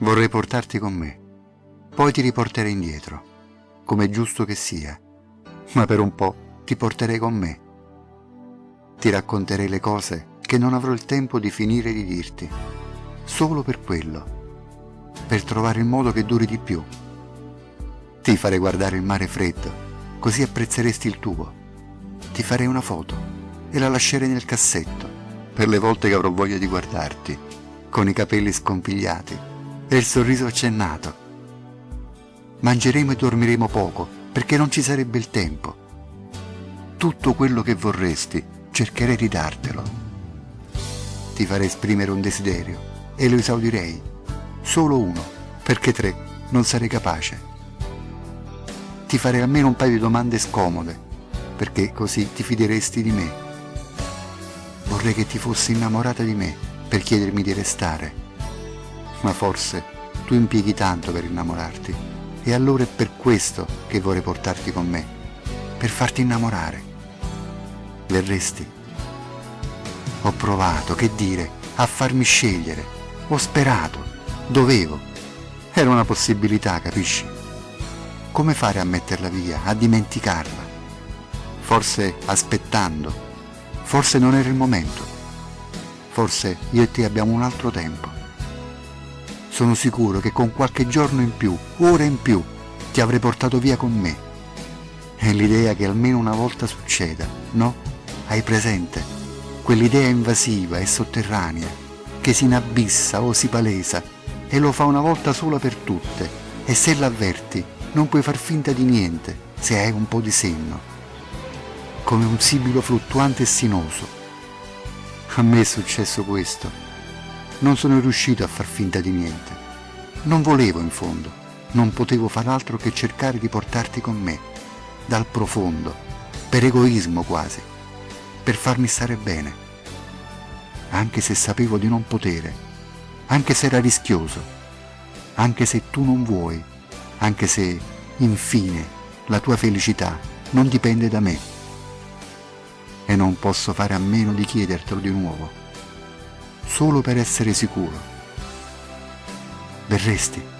Vorrei portarti con me, poi ti riporterei indietro, come è giusto che sia, ma per un po' ti porterei con me. Ti racconterei le cose che non avrò il tempo di finire di dirti, solo per quello, per trovare il modo che duri di più. Ti farei guardare il mare freddo, così apprezzeresti il tuo. Ti farei una foto e la lascerei nel cassetto, per le volte che avrò voglia di guardarti, con i capelli scompigliati e il sorriso accennato. Mangeremo e dormiremo poco perché non ci sarebbe il tempo. Tutto quello che vorresti cercherei di dartelo. Ti farei esprimere un desiderio e lo esaudirei, solo uno, perché tre non sarei capace. Ti farei almeno un paio di domande scomode, perché così ti fideresti di me. Vorrei che ti fossi innamorata di me per chiedermi di restare ma forse tu impieghi tanto per innamorarti e allora è per questo che vorrei portarti con me, per farti innamorare. Verresti? Ho provato, che dire, a farmi scegliere, ho sperato, dovevo. Era una possibilità, capisci? Come fare a metterla via, a dimenticarla? Forse aspettando, forse non era il momento, forse io e te abbiamo un altro tempo. Sono sicuro che con qualche giorno in più, ore in più, ti avrei portato via con me. È l'idea che almeno una volta succeda, no? Hai presente? Quell'idea invasiva e sotterranea, che si inabissa o si palesa, e lo fa una volta sola per tutte, e se l'avverti non puoi far finta di niente se hai un po' di senno. Come un sibilo fluttuante e sinoso. A me è successo questo non sono riuscito a far finta di niente. Non volevo in fondo, non potevo far altro che cercare di portarti con me, dal profondo, per egoismo quasi, per farmi stare bene. Anche se sapevo di non potere, anche se era rischioso, anche se tu non vuoi, anche se, infine, la tua felicità non dipende da me. E non posso fare a meno di chiedertelo di nuovo solo per essere sicuro. Verresti?